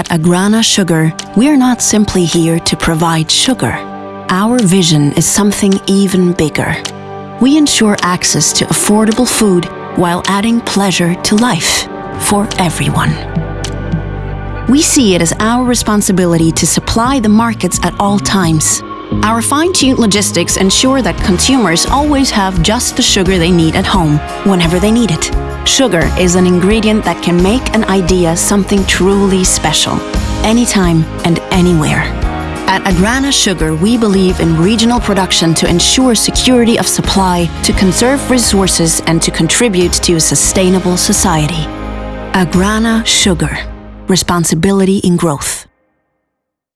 At Agrana Sugar, we're not simply here to provide sugar. Our vision is something even bigger. We ensure access to affordable food while adding pleasure to life for everyone. We see it as our responsibility to supply the markets at all times. Our fine-tuned logistics ensure that consumers always have just the sugar they need at home, whenever they need it. Sugar is an ingredient that can make an idea something truly special, anytime and anywhere. At Agrana Sugar, we believe in regional production to ensure security of supply, to conserve resources, and to contribute to a sustainable society. Agrana Sugar. Responsibility in growth.